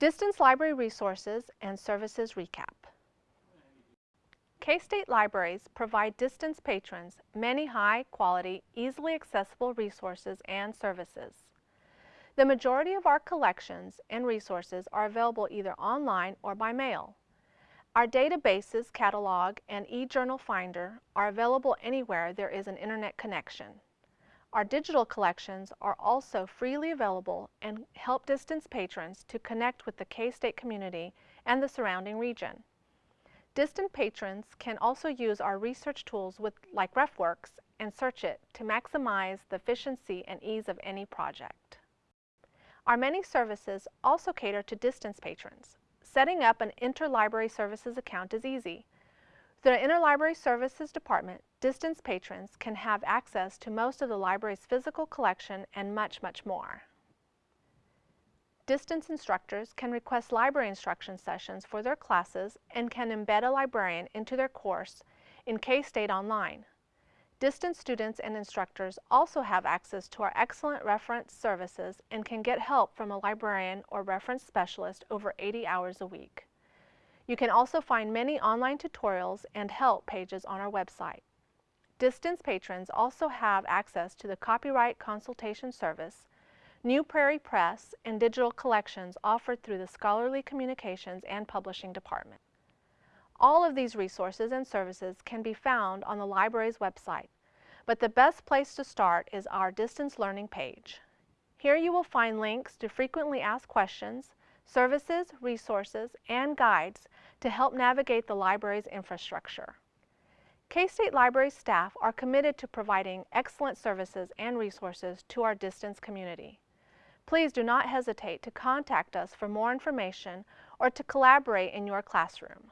Distance Library Resources and Services Recap. K-State libraries provide distance patrons many high-quality, easily accessible resources and services. The majority of our collections and resources are available either online or by mail. Our databases, catalog, and e-journal finder are available anywhere there is an internet connection. Our digital collections are also freely available and help distance patrons to connect with the K-State community and the surrounding region. Distant patrons can also use our research tools with, like RefWorks and Searchit to maximize the efficiency and ease of any project. Our many services also cater to distance patrons. Setting up an interlibrary services account is easy. Through the Interlibrary Services Department, distance patrons can have access to most of the library's physical collection and much, much more. Distance instructors can request library instruction sessions for their classes and can embed a librarian into their course in K-State Online. Distance students and instructors also have access to our excellent reference services and can get help from a librarian or reference specialist over 80 hours a week. You can also find many online tutorials and help pages on our website. Distance patrons also have access to the Copyright Consultation Service, New Prairie Press, and digital collections offered through the Scholarly Communications and Publishing Department. All of these resources and services can be found on the library's website, but the best place to start is our distance learning page. Here you will find links to frequently asked questions, services, resources, and guides to help navigate the library's infrastructure. K-State Library staff are committed to providing excellent services and resources to our distance community. Please do not hesitate to contact us for more information or to collaborate in your classroom.